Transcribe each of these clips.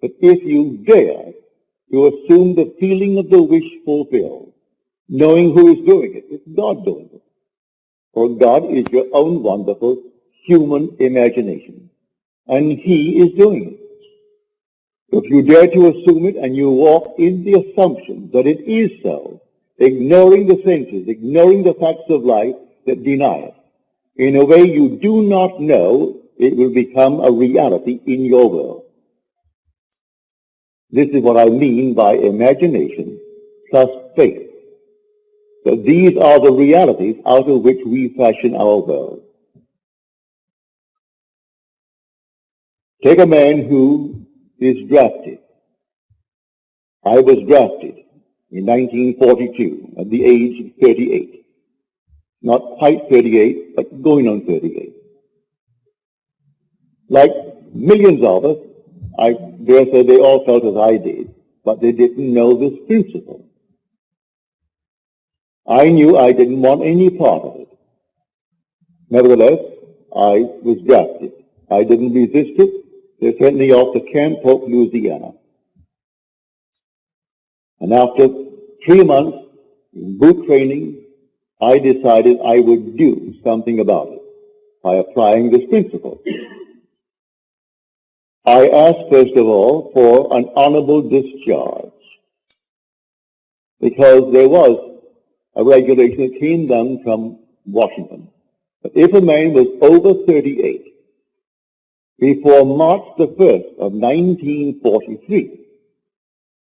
But if you dare to assume the feeling of the wish fulfilled, knowing who is doing it, it's God doing it. For God is your own wonderful human imagination. And He is doing it. If you dare to assume it and you walk in the assumption that it is so, ignoring the senses, ignoring the facts of life that deny it, in a way you do not know, it will become a reality in your world. This is what I mean by imagination plus faith. So these are the realities out of which we fashion our world. Take a man who is drafted. I was drafted in 1942 at the age of 38. Not quite 38, but going on 38. Like millions of us, I dare say they all felt as I did, but they didn't know this principle. I knew I didn't want any part of it. Nevertheless, I was drafted. I didn't resist it. They sent me off to Camp Polk, Louisiana. And after three months in boot training, I decided I would do something about it by applying this principle. I asked, first of all, for an honorable discharge because there was a regulation that came down from Washington. But if a man was over 38 before March the 1st of 1943,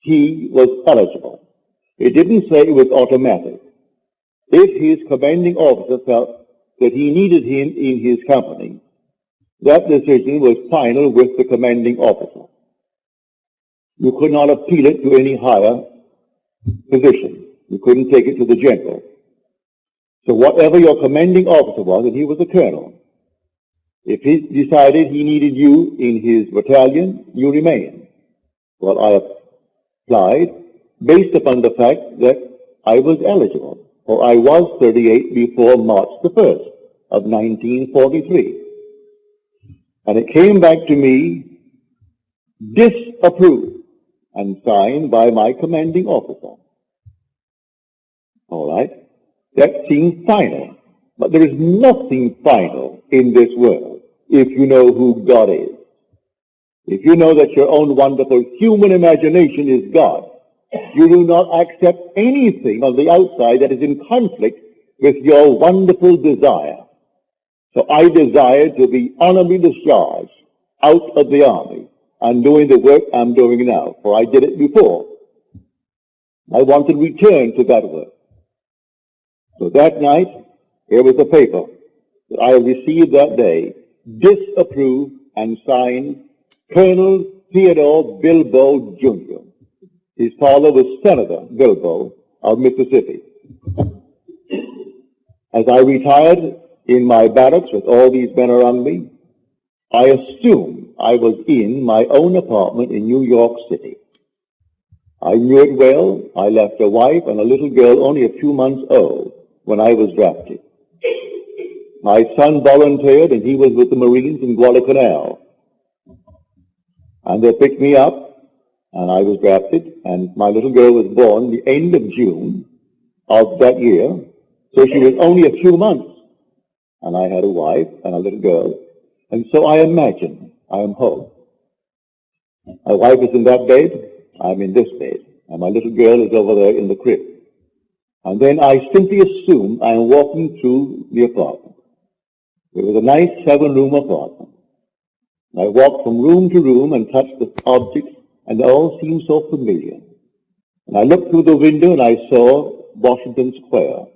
he was eligible. It didn't say it was automatic. If his commanding officer felt that he needed him in his company, that decision was final with the commanding officer. You could not appeal it to any higher position. You couldn't take it to the general. So whatever your commanding officer was, and he was a colonel, if he decided he needed you in his battalion, you remained. Well, I applied based upon the fact that I was eligible, or I was 38 before March the 1st of 1943. And it came back to me disapproved and signed by my commanding officer. All right? That seems final. But there is nothing final in this world if you know who God is. If you know that your own wonderful human imagination is God, you do not accept anything on the outside that is in conflict with your wonderful desire so I desire to be honorably discharged out of the army and doing the work I'm doing now, for I did it before. I want to return to that work. So that night, here was a paper that I received that day, disapproved and signed Colonel Theodore Bilbo Jr. His father was Senator Bilbo of Mississippi. As I retired in my barracks with all these men around me, I assumed I was in my own apartment in New York City. I knew it well. I left a wife and a little girl only a few months old when I was drafted. My son volunteered and he was with the Marines in Guadalcanal. And they picked me up and I was drafted and my little girl was born the end of June of that year. So she was only a few months and I had a wife and a little girl. And so I imagine I am home. My wife is in that bed, I'm in this bed, and my little girl is over there in the crib. And then I simply assume I am walking through the apartment. It was a nice seven-room apartment. I walked from room to room and touched the objects, and they all seemed so familiar. And I looked through the window and I saw Washington Square.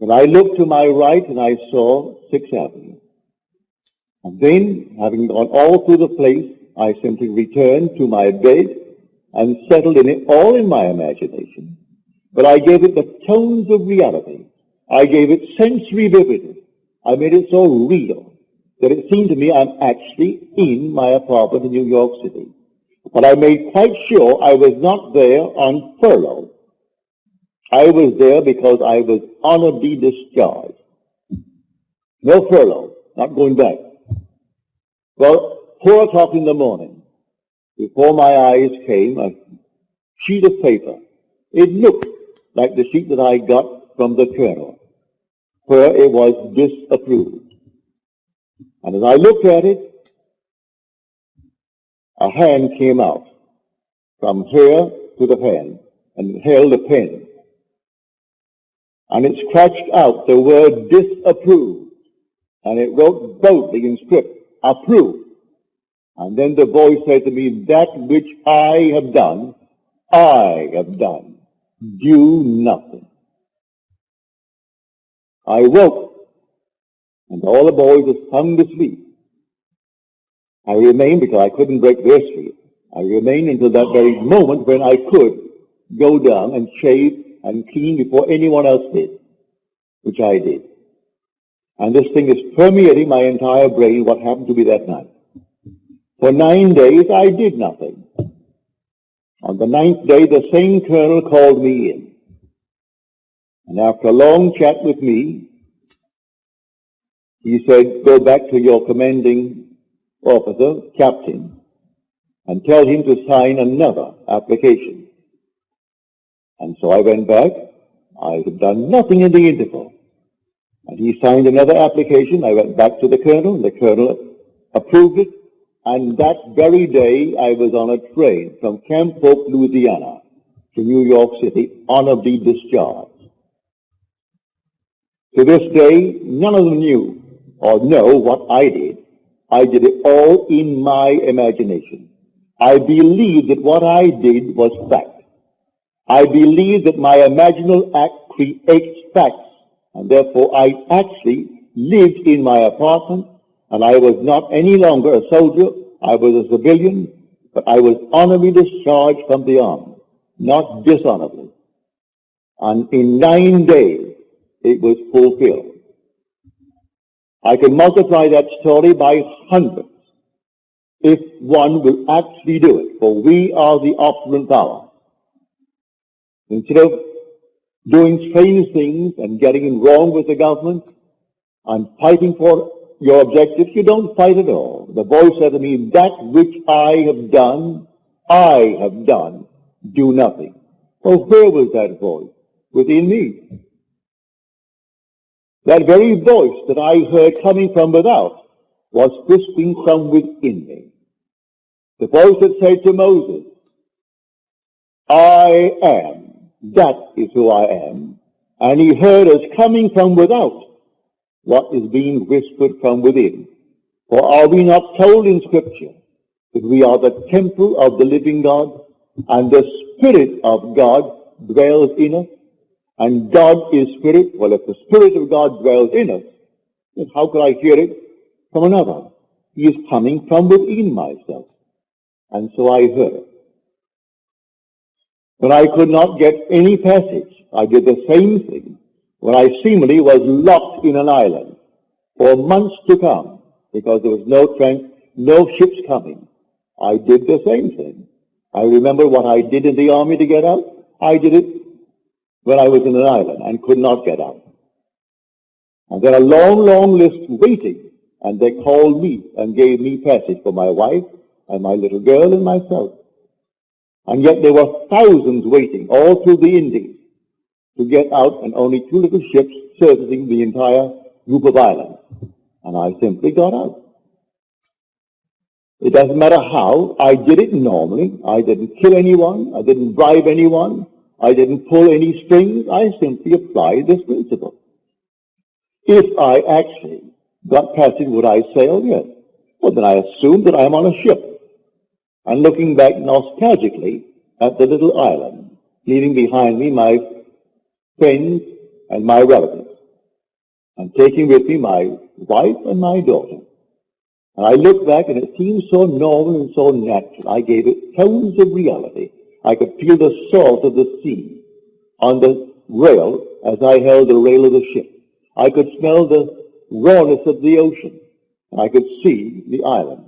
And I looked to my right and I saw Sixth Avenue. And then, having gone all through the place, I simply returned to my bed and settled in it all in my imagination. But I gave it the tones of reality. I gave it sensory vividness. I made it so real that it seemed to me I'm actually in my apartment in New York City. But I made quite sure I was not there on furlough. I was there because I was honorably discharged. No furlough, not going back. Well, four o'clock in the morning, before my eyes came a sheet of paper. It looked like the sheet that I got from the colonel, where it was disapproved. And as I looked at it, a hand came out from here to the hand and held a pen. And it scratched out the word disapproved. And it wrote boldly in script, approved. And then the voice said to me, that which I have done, I have done. Do nothing. I woke, and all the boys were sound asleep. I remained because I couldn't break their sleep. I remained until that very moment when I could go down and shave and clean before anyone else did, which I did. And this thing is permeating my entire brain, what happened to me that night. For nine days I did nothing. On the ninth day, the same colonel called me in. And after a long chat with me, he said, go back to your commanding officer, captain, and tell him to sign another application. And so I went back. I had done nothing in the interval. And he signed another application. I went back to the colonel, the colonel approved it. And that very day, I was on a train from Camp Hope, Louisiana, to New York City, honorably discharged. To this day, none of them knew or know what I did. I did it all in my imagination. I believed that what I did was fact. I believe that my imaginal act creates facts, and therefore I actually lived in my apartment, and I was not any longer a soldier, I was a civilian, but I was honorably discharged from the army, not dishonorably. And in nine days, it was fulfilled. I can multiply that story by hundreds if one will actually do it, for we are the operant power. Instead of doing strange things and getting in wrong with the government and fighting for your objectives, you don't fight at all. The voice said to me, that which I have done, I have done. Do nothing. Well, where was that voice? Within me. That very voice that I heard coming from without was whispering from within me. The voice that said to Moses, I am that is who I am. And he heard us coming from without what is being whispered from within. For are we not told in Scripture that we are the temple of the living God and the Spirit of God dwells in us? And God is Spirit. Well, if the Spirit of God dwells in us, then how could I hear it from another? He is coming from within myself. And so I heard When I could not get any passage, I did the same thing when I seemingly was locked in an island for months to come because there was no train, no ships coming. I did the same thing. I remember what I did in the army to get out. I did it when I was in an island and could not get out. And then a long, long list waiting, and they called me and gave me passage for my wife and my little girl and myself. And yet there were thousands waiting all through the Indies to get out and only two little ships servicing the entire group of islands. And I simply got out. It doesn't matter how. I did it normally. I didn't kill anyone. I didn't bribe anyone. I didn't pull any strings. I simply applied this principle. If I actually got passage, would I sail? Yes. Well, then I assume that I'm on a ship and looking back nostalgically at the little island, leaving behind me my friends and my relatives, and taking with me my wife and my daughter. And I looked back and it seemed so normal and so natural. I gave it tones of reality. I could feel the salt of the sea on the rail as I held the rail of the ship. I could smell the rawness of the ocean. And I could see the island.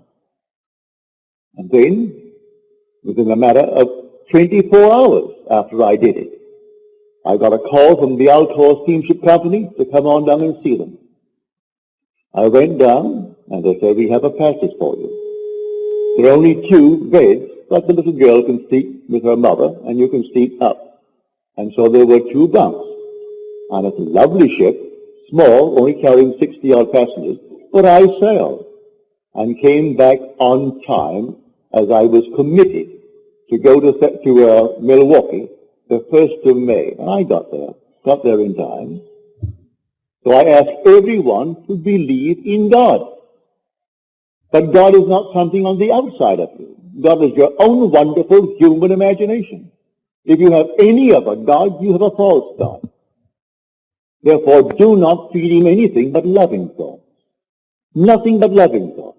And then, within a matter of 24 hours after I did it, I got a call from the Alcoa Steamship Company to come on down and see them. I went down, and they said, we have a passage for you. There are only two beds but the little girl can sleep with her mother, and you can sleep up. And so there were two bunks. And it's a lovely ship, small, only carrying 60-odd passengers, but I sailed and came back on time as I was committed to go to, to uh, Milwaukee the 1st of May. And I got there, got there in time. So I ask everyone to believe in God. But God is not something on the outside of you. God is your own wonderful human imagination. If you have any other God, you have a false God. Therefore, do not feed him anything but loving thoughts. Nothing but loving thoughts.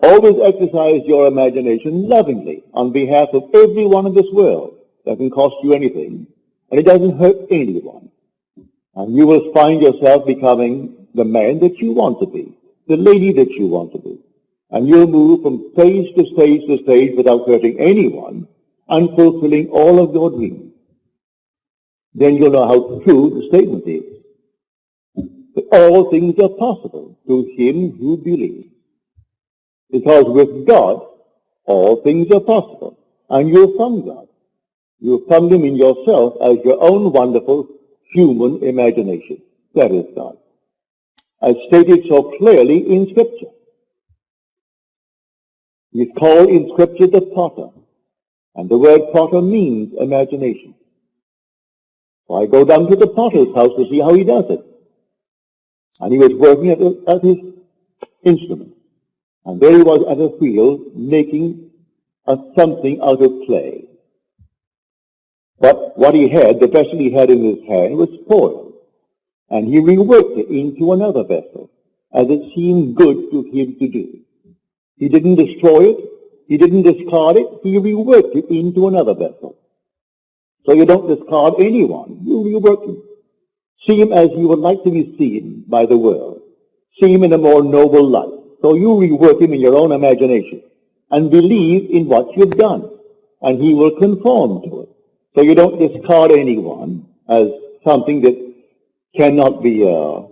Always exercise your imagination lovingly on behalf of everyone in this world. That can cost you anything, and it doesn't hurt anyone. And you will find yourself becoming the man that you want to be, the lady that you want to be. And you'll move from stage to stage to stage without hurting anyone and fulfilling all of your dreams. Then you'll know how true the statement is. That all things are possible to him who believes. Because with God, all things are possible. And you're from God. You found him in yourself as your own wonderful human imagination. That is God. As stated so clearly in Scripture. He's called in Scripture the potter. And the word potter means imagination. So I go down to the potter's house to see how he does it. And he was working at, at his instrument. And there he was at a wheel making a something out of clay. But what he had, the vessel he had in his hand, was spoiled. And he reworked it into another vessel, as it seemed good to him to do. He didn't destroy it. He didn't discard it. He reworked it into another vessel. So you don't discard anyone. You rework him. See him as you would like to be seen by the world. See him in a more noble light. So you rework him in your own imagination and believe in what you've done. And he will conform to it. So you don't discard anyone as something that cannot be uh,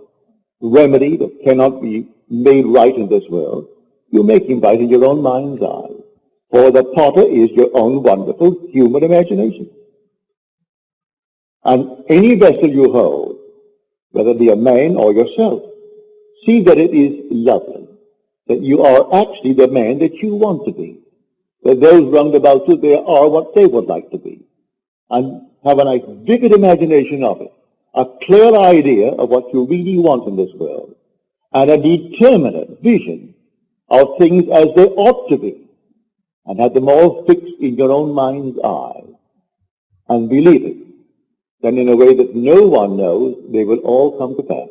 remedied or cannot be made right in this world. You make him right in your own mind's eye. For the potter is your own wonderful human imagination. And any vessel you hold, whether it be a man or yourself, see that it is lovely, that you are actually the man that you want to be, that those round about you, they are what they would like to be. And have a nice vivid imagination of it, a clear idea of what you really want in this world, and a determinate vision of things as they ought to be, and have them all fixed in your own mind's eye, and believe it, then in a way that no one knows, they will all come to pass.